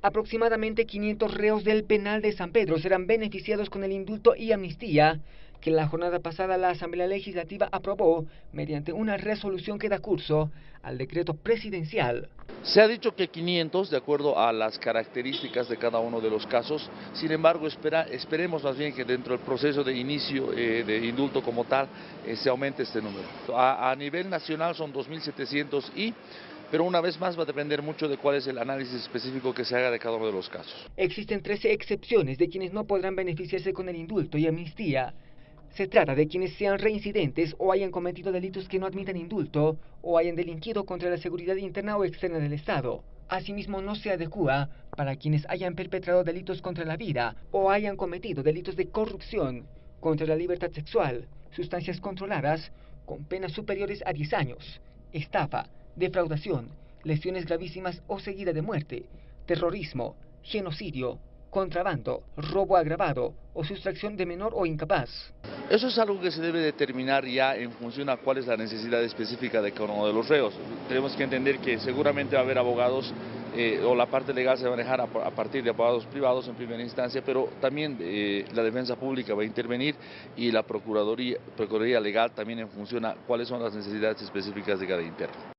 Aproximadamente 500 reos del penal de San Pedro serán beneficiados con el indulto y amnistía que la jornada pasada la Asamblea Legislativa aprobó mediante una resolución que da curso al decreto presidencial. Se ha dicho que 500 de acuerdo a las características de cada uno de los casos, sin embargo esperemos más bien que dentro del proceso de inicio eh, de indulto como tal eh, se aumente este número. A, a nivel nacional son 2.700 y pero una vez más va a depender mucho de cuál es el análisis específico que se haga de cada uno de los casos. Existen 13 excepciones de quienes no podrán beneficiarse con el indulto y amnistía. Se trata de quienes sean reincidentes o hayan cometido delitos que no admitan indulto o hayan delinquido contra la seguridad interna o externa del Estado. Asimismo, no se adecua para quienes hayan perpetrado delitos contra la vida o hayan cometido delitos de corrupción contra la libertad sexual, sustancias controladas con penas superiores a 10 años, estafa, defraudación, lesiones gravísimas o seguida de muerte, terrorismo, genocidio, contrabando, robo agravado o sustracción de menor o incapaz. Eso es algo que se debe determinar ya en función a cuál es la necesidad específica de cada uno de los reos. Tenemos que entender que seguramente va a haber abogados eh, o la parte legal se va a manejar a, partir de abogados privados en primera instancia, pero también eh, la defensa pública va a intervenir y la Procuraduría, Procuraduría Legal también en función a cuáles son las necesidades específicas de cada interno.